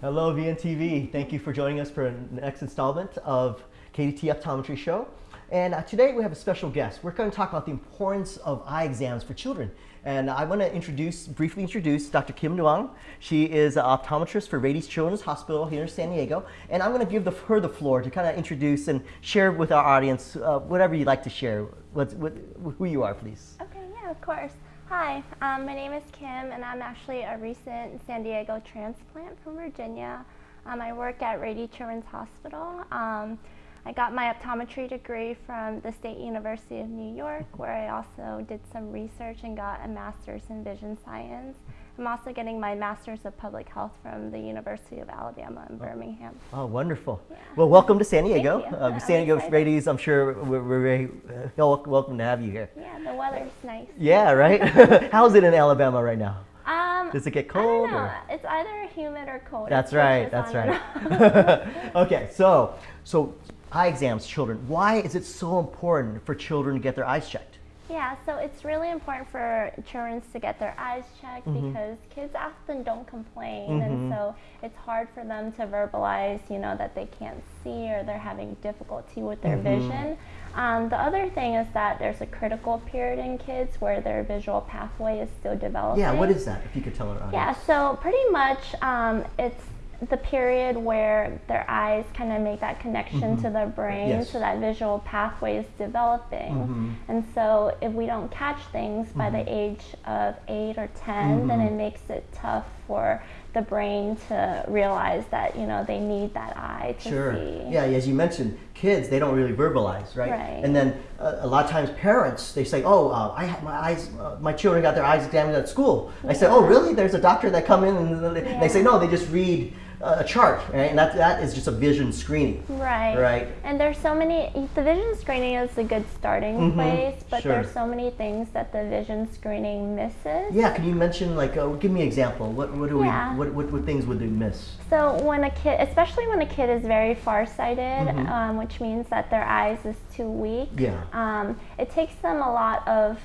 Hello, VNTV. Thank you for joining us for the next installment of KDT Optometry Show. And uh, today we have a special guest. We're going to talk about the importance of eye exams for children. And I want to introduce, briefly introduce Dr. Kim Duong. She is an optometrist for Rady Children's Hospital here in San Diego. And I'm going to give the, her the floor to kind of introduce and share with our audience uh, whatever you'd like to share, what, what, who you are, please. Okay, yeah, of course. Hi, um, my name is Kim, and I'm actually a recent San Diego transplant from Virginia. Um, I work at Rady Children's Hospital. Um, I got my optometry degree from the State University of New York, where I also did some research and got a master's in vision science. I'm also getting my master's of public health from the University of Alabama in Birmingham. Oh, wonderful. Yeah. Well, welcome to San Diego. Uh, San Diego. Rady's, I'm sure we're, we're very uh, welcome to have you here. Yeah, the weather's nice. Yeah, right? How's it in Alabama right now? Um, Does it get cold? don't know. or- It's either humid or cold. That's right, that's on and off. right. okay, so, so eye exams, children. Why is it so important for children to get their eyes checked? Yeah, so it's really important for children to get their eyes checked Mm-hmm. because kids often don't complain, and so it's hard for them to verbalize, you know, that they can't see or they're having difficulty with their Mm-hmm. vision. Um, the other thing is that there's a critical period in kids where their visual pathway is still developing. Yeah, what is that, if you could tell our audience? Yeah, so pretty much um, it's the period where their eyes kind of make that connection to their brain, Mm-hmm. Yes. so that visual pathway is developing. Mhm. And so if we don't catch things by Mm-hmm. the age of eight or 10, then it makes it tough for the brain to realize that, you know, they need that eye to Sure. see. Yeah, as you mentioned, kids they don't really verbalize, right? Right. And then uh, a lot of times parents they say, "Oh, uh, I had my eyes, uh, my children got their eyes examined at school." I say, "Oh, really? There's a doctor that come in and they, they say no, they just read a chart, right? And that that is just a vision screening, Right. right? And there's so many, the vision screening is a good starting Mhm, place, but sure. there's so many things that the vision screening misses. Yeah, can you mention like, uh, give me an example? What what do Yeah. we what, what what things would they miss? So when a kid, especially when a kid is very farsighted, Mhm. um, which means that their eyes is too weak, Yeah. um, it takes them a lot of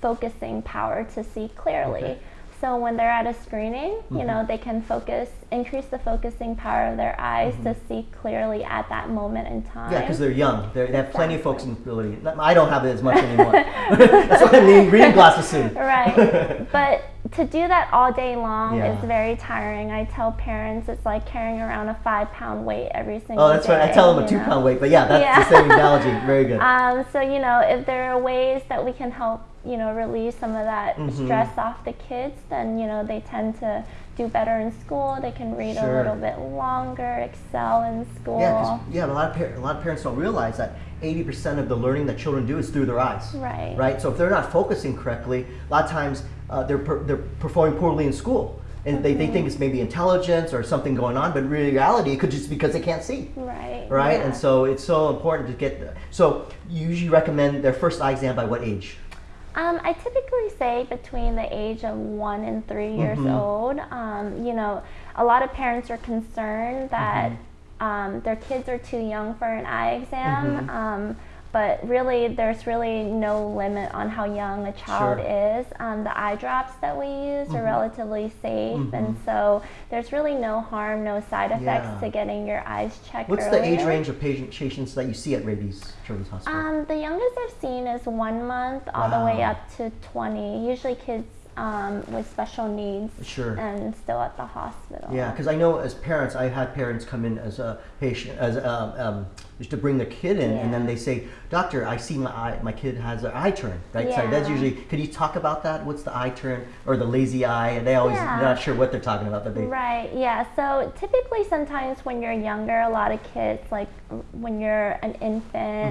focusing power to see clearly. Okay. So when they're at a screening, you know, they can focus, increase the focusing power of their eyes to see clearly at that moment in time. Mm-hmm. Yeah, because they're young. They're, they have plenty of focusing ability. I don't have it as much anymore. That's why I need reading glasses soon. Right. but to do that all day long Yeah. is very tiring. I tell parents it's like carrying around a five pound weight every single day. Oh, that's day. right. I tell them a two know? pound weight, but yeah, that's Yeah. the same analogy. Very good. Um, so you know, if there are ways that we can help, you know, relieve some of that Mhm. stress off the kids, then you know they tend to do better in school. They can read Sure. a little bit longer, excel in school. Yeah, yeah. A lot of par- a lot of parents don't realize that eighty percent of the learning that children do is through their eyes. Right. Right. So if they're not focusing correctly, a lot of times uh, they're per- they're performing poorly in school, and they, they Mm-hmm. think it's maybe intelligence or something going on, but in reality, it could just be because they can't see. Right. Right. yeah. And so it's so important to get. The, so you usually recommend their first eye exam by what age? Um, I typically say between the age of one and three years Mhm. old. Um, you know, a lot of parents are concerned that Mm-hmm. um, their kids are too young for an eye exam. Mhm. Um, but really, there's really no limit on how young a child Sure. is. Um, the eye drops that we use are Mhm. relatively safe, and Mhm. so there's really no harm, no side effects Yeah. to getting your eyes checked. What's the age range of patient, patients that you see at Rady's Children's Hospital? Um, the youngest I've seen is one month, all the way up to 20. Usually kids um, with special needs Sure. and still at the hospital. Yeah, because I know as parents, I had parents come in as a patient, as um, um, just to bring their kid in, and then they say, "Doctor, I see my eye, my kid has an eye turn." Right? So that's usually. Could you talk about that? What's the eye turn or the lazy eye? And they always Yeah. not sure what they're talking about, but they. Right, yeah. So typically, sometimes when you're younger, a lot of kids, like when you're an infant,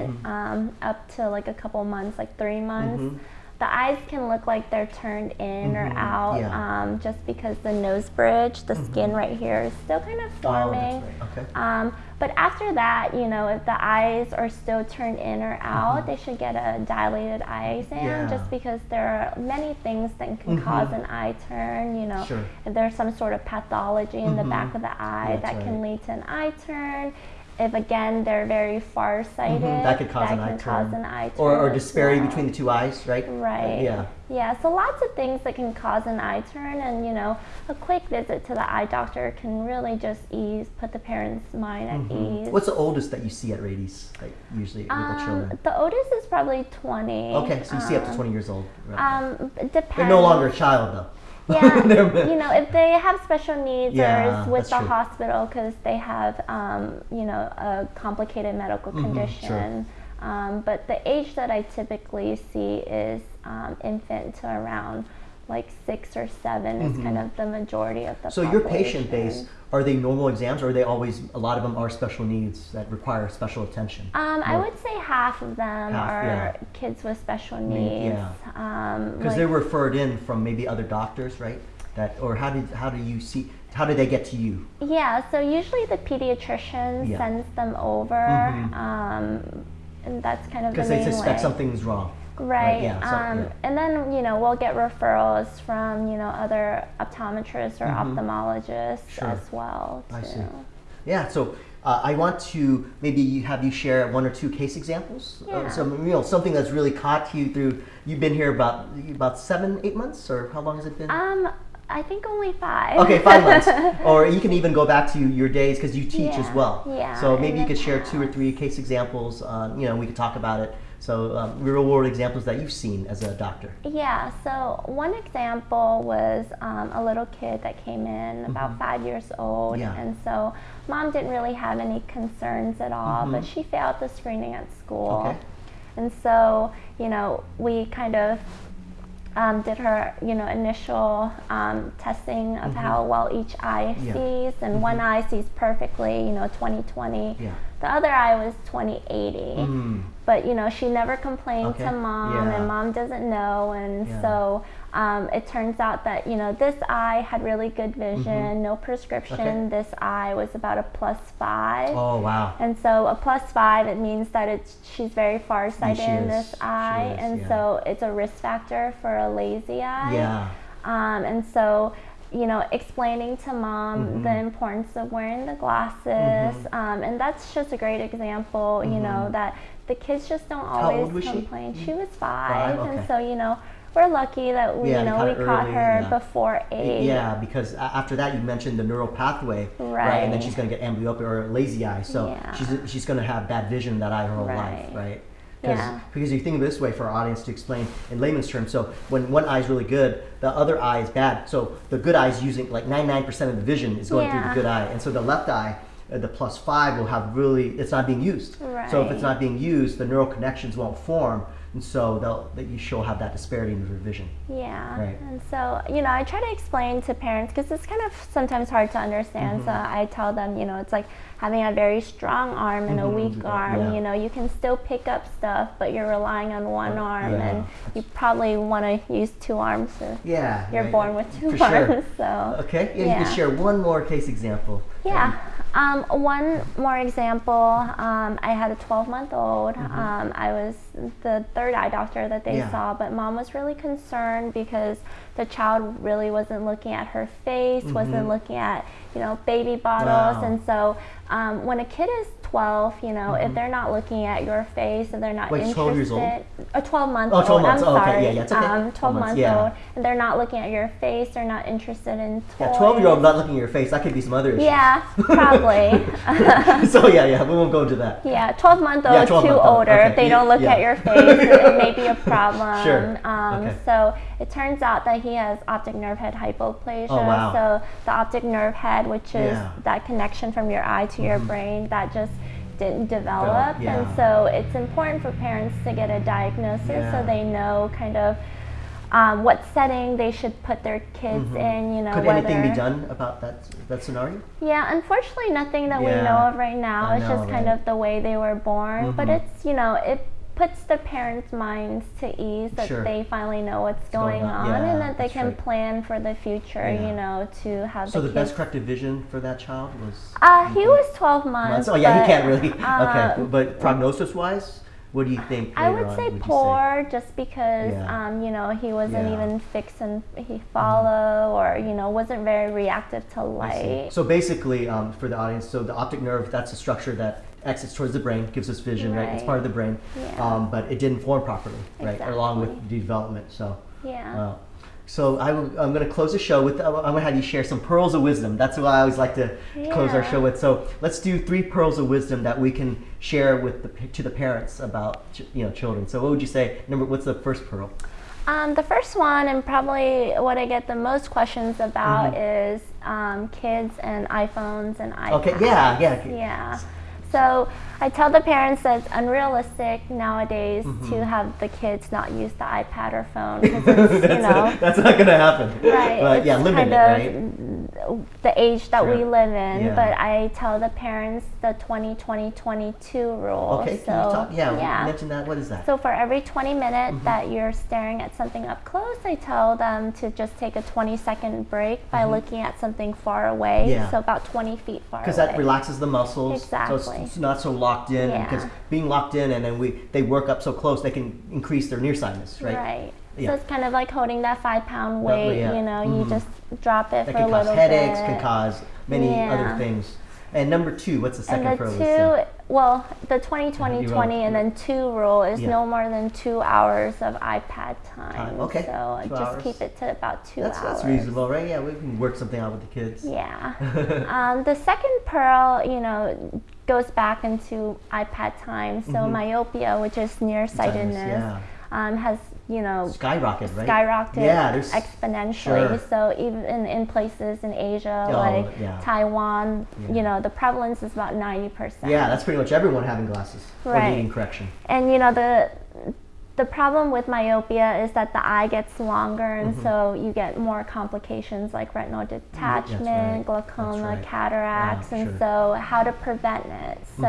Mm-hmm. um, up to like a couple months, like three months, Mhm. The eyes can look like they're turned in Mhm, or out yeah. um, just because the nose bridge, the skin right here, is still kind of Mm-hmm. Oh, forming. right. Okay. Um, but after that, you know, if the eyes are still turned in or out, Mhm. they should get a dilated eye exam Yeah. just because there are many things that can Mhm. cause an eye turn. You know, Sure. if there's some sort of pathology in the Mhm. back of the eye That's that can lead to an eye turn. If again they're very farsighted, Mhm, that could cause that an eye cause turn. an eye Or, or disparity well. between the two eyes, right? Uh, Right. yeah. Yeah, so lots of things that can cause an eye turn, and you know, a quick visit to the eye doctor can really just ease, put the parent's mind at Mhm. ease. What's the oldest that you see at Rady's, like usually with the um, children? the oldest is probably 20. Okay, so you see up to um, 20 years old. Right. Um, depends. They're no longer a child though. Yeah, you know, if they have special needs Yeah, or is with the true. hospital because they have, um, you know, a complicated medical Mhm, sure. condition. Um, but the age that I typically see is um, infant to around like six or 7 is kind of the majority of the Mm-hmm. so your patient base, are they normal exams or are they always, a lot of them are special needs that require special attention? Um, I would say half of them Half, are yeah. kids with special Need- needs. yeah. Um, Because like- they're referred in from maybe other doctors, right? That, or how did, how do you see, how do they get to you? Yeah, so usually the pediatrician Yeah. sends them over, Mhm. um, and that's kind of the Because main they suspect way. something's wrong. Right. yeah, so- um, yeah. And then you know we'll get referrals from you know other optometrists or Mhm. ophthalmologists Sure. as well. I see. Yeah, so uh, I want to maybe have you share one or two case examples. Uh, Yeah. so you know something that's really caught you through. You've been here about about seven, eight months, or how long has it been? Um, I think only five. Okay, five months. Or you can even go back to your days because you teach as well. yeah, So maybe you could share two or three case examples. Uh, you know, we could talk about it. So um, real world examples that you've seen as a doctor. Yeah, so one example was um, a little kid that came in about five years old, Mm-hmm. Yeah. and so mom didn't really have any concerns at all, but she failed the screening at school. Mm-hmm. Okay. And so, you know, we kind of um, did her, you know, initial um, testing of how well each eye Mm-hmm. Yeah. sees, and one eye sees perfectly, you know, 20/20. Yeah. The other eye was 20/80 Mm. but you know she never complained Okay. to mom Yeah. and mom doesn't know and Yeah. so um, it turns out that you know this eye had really good vision no prescription Mm-hmm. Okay. this eye was about a plus five Oh wow. and so a plus five it means that it's she's very farsighted in this eye is, and yeah. so it's a risk factor for a lazy eye Yeah. um, and so, you know, explaining to mom Mm-hmm. the importance of wearing the glasses, um, and that's just a great example. You know that the kids just don't Mm-hmm. always was she? complain. She was five, Five, okay. and so you know, we're lucky that we, Yeah, you know, caught we caught early, her yeah. before eight. Yeah, because after that you mentioned the neural pathway, right? And then she's going to get amblyopia or lazy eye, so Yeah. she's she's going to have bad vision that eye her whole life, Right. Yeah. because you think of it this way for our audience to explain in layman's terms. So when one eye is really good, the other eye is bad. So the good eye is using like 99% of the vision is going through the good eye, and so the left eye. uh, The plus five will have really, it's not being used. Right. So if it's not being used, the neural connections won't form, and so they'll, that you she'll have that disparity in her vision. Yeah. Right. And so, you know, I try to explain to parents because it's kind of sometimes hard to understand. So Mm-hmm. I tell them, you know, it's like having a very strong arm and a Mhm, weak yeah. arm. You know, you can still pick up stuff, but you're relying on one arm, yeah. and you probably want to use two arms. Yeah. you're right. born with two For sure. arms. So. Okay, yeah, you can share one more case example. Yeah. Um, one more example. Um, I had a 12 month old. Um, I was the third eye doctor that they Mm-hmm. Yeah. saw, but mom was really concerned because the child really wasn't looking at her face, wasn't looking at you know baby bottles, Mm-hmm. Wow. and so um, when a kid is 12, you know, if they're not looking at your face, if they're not Mm-hmm. Wait, interested, 12 years old? a 12 month Oh, old. 12 months. I'm Oh, okay. sorry. Yeah, yeah, okay. Um, 12 12 months, yeah. old, and they're not looking at your face, they're not interested in toys. Yeah, 12 year old not looking at your face, that could be some other issue. Yeah, probably. so yeah, yeah, we won't go into that. yeah, 12 month old, Yeah, 12 too month older. okay. If they Yeah, don't look at your face, it may be a problem. Sure, Um, okay. So it turns out that he has optic nerve head hypoplasia. Oh, wow. So the optic nerve head, which is. Mm-hmm. that connection from your eye to your brain, that just didn't develop. yeah. And so it's important for parents to get a diagnosis Yeah. so they know kind of um, what setting they should put their kids in. You know, Mm-hmm. Could whether anything be done about that that scenario? yeah, unfortunately, nothing that we know of right now. I it's know, just kind of the way they were born. But Mhm. it's, you know, it puts the parents' minds to ease that Sure. they finally know what's going going, on. on, Yeah, and that they can right. plan for the future, Yeah. you know, to have So the the best corrective vision for that child was. uh, he was 12 months. months. Oh yeah, he can't really. uh, okay, but prognosis wise, what do you think? I would say would poor, just because Yeah. um, you know he wasn't Yeah. Mm-hmm. even fix and he follow, or you know wasn't very reactive to light. So basically, um, for the audience, so the optic nerve, that's a structure that exits towards the brain, gives us vision, right? It's part of the brain, Yeah. um, but it didn't form properly, right? Along with development. So, Yeah. uh, so I I'm going to close the show with I'm going to have you share some pearls of wisdom. That's what I always like to close our show with. So let's do three pearls of wisdom that we can share with the to the parents about you know children. So what would you say? Number, what's the first pearl? Um, the first one, and probably what I get the most questions about, Mm-hmm. is um, kids and iPhones and iPads. Okay, yeah, yeah. Yeah. So I tell the parents that it's unrealistic nowadays Mm-hmm. to have the kids not use the iPad or phone because you that's, know, that's not going to happen. right. But it's yeah, limit kind of right? the age that we live in. Yeah. But I tell the parents the 20-20-22 rule. Okay, so can you talk? Yeah, yeah. mention that. What is that? So for every 20 minutes Mm-hmm. that you're staring at something up close, I tell them to just take a 20 second break by looking at something far away. Mm-hmm. Yeah. So about 20 feet far away. because that relaxes the muscles. So Exactly. it's, it's not so locked in. Because Yeah. being locked in and then we they work up so close, they can increase their nearsightedness, right? Right. Yeah. So it's kind of like holding that five pound That weight. yeah. You know, Mhm. you just drop it That for a little headaches, bit. can cause many Yeah. other things. And number two, what's the second and the two, well, the 20 20 You 20 and then two rule is no more than two hours of iPad time. Time, okay. So Two just hours. keep it to about two That's, hours. that's reasonable, right? Yeah, we can work something out with the kids. Yeah. um, the second pearl, you know, goes back into iPad time. So Mhm. myopia, which is nearsightedness, yeah. um, has you know Skyrocket, right? skyrocketed Yeah, exponentially. Sure. So even in, places in Asia Oh, like yeah. Taiwan, you know, the prevalence is about ninety percent. Yeah, that's pretty much everyone having glasses or Right. needing correction. And you know the the problem with myopia is that the eye gets longer, and Mhm. so you get more complications like retinal detachment, right. glaucoma, right. cataracts, Yeah, and sure. so how to prevent it. So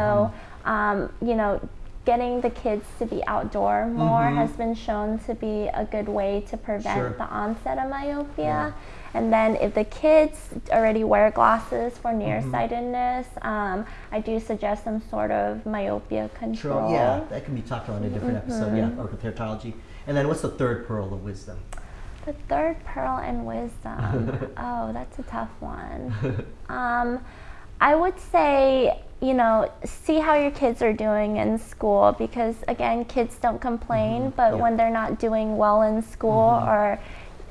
Mhm. um, you know. Getting the kids to be outdoor more Mhm. has been shown to be a good way to prevent Sure. the onset of myopia. Yeah. And then if the kids already wear glasses for Mm-hmm. nearsightedness, um, I do suggest some sort of myopia control. Sure, yeah, that can be talked on in a different episode, yeah, Mm-hmm. And then what's the third pearl of wisdom? The third pearl and wisdom. oh, that's a tough one. Um, I would say, you know, see how your kids are doing in school because, again, kids don't complain, but Mm-hmm. Yeah. when they're not doing well in school Mhm. or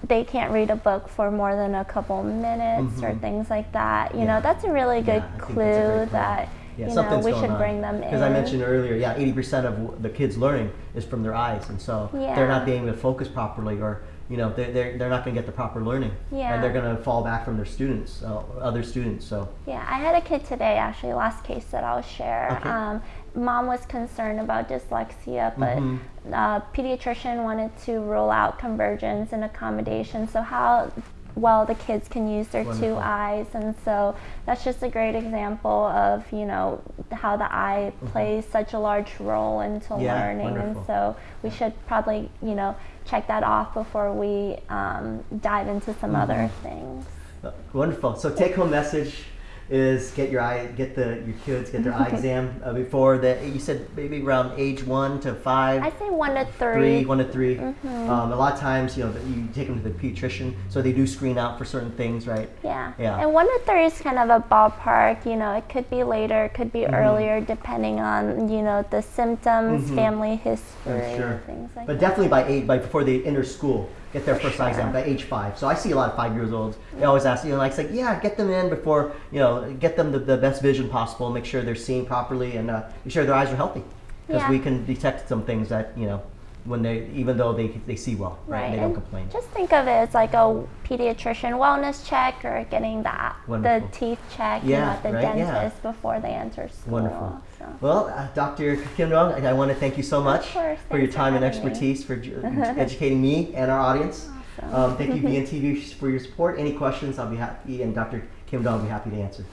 they can't read a book for more than a couple minutes or Mhm. things like that, you Yeah. know, that's a really good Yeah, I think that's a clue that, Yeah, you know, we should on. bring them in. Because I mentioned earlier, yeah, 80% of w- the kids learning is from their eyes, and so they're not being able to focus properly, or you know, they're, they're, they're not going to get the proper learning, Yeah. and they're going to fall back from their students, uh, other students. So Yeah, I had a kid today, actually, last case that I'll share. Okay. Um, mom was concerned about dyslexia, but Mhm. uh, pediatrician wanted to rule out convergence and accommodation. So how well the kids can use their two eyes, and so that's just a great example of you know how the eye plays such a large role into. Yeah, learning, wonderful. and so we should probably you know check that off before we um, dive into some other Mm-hmm. things. uh, wonderful. So take home message is get your eye, get the your kids get their eye exam uh, before the. You said maybe around age one to five. I say one to three, three. one to 3 Mhm. Um, a lot of times, you know, you take them to the pediatrician, so they do screen out for certain things, right? Yeah. Yeah. And one to three is kind of a ballpark. You know, it could be later, it could be Mhm. earlier, depending on you know the symptoms, Mhm. family history, sure. things like But that. definitely by eight, by before they enter school, get their For first eye exam by age five. So I see a lot of five years olds. They always ask, you know, like, say, yeah, get them in before, you know, get them the, the best vision possible, make sure they're seeing properly, and uh, make sure their eyes are healthy, because Yeah. we can detect some things that you know, when they even though they they see well, right? And they don't complain. Just think of it as like a pediatrician wellness check or getting the the teeth check you know, at the right, yeah. dentist before they enter school. Wonderful. So. Well, uh, Dr. Kim Duong, I, want to thank you so much course, for your thanks for time and having me. expertise for educating me and our audience. Awesome. Um, thank you, VNTV, for your support. Any questions, I'll be happy, and Dr. Kim Duong will be happy to answer.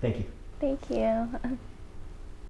Thank you. Thank you.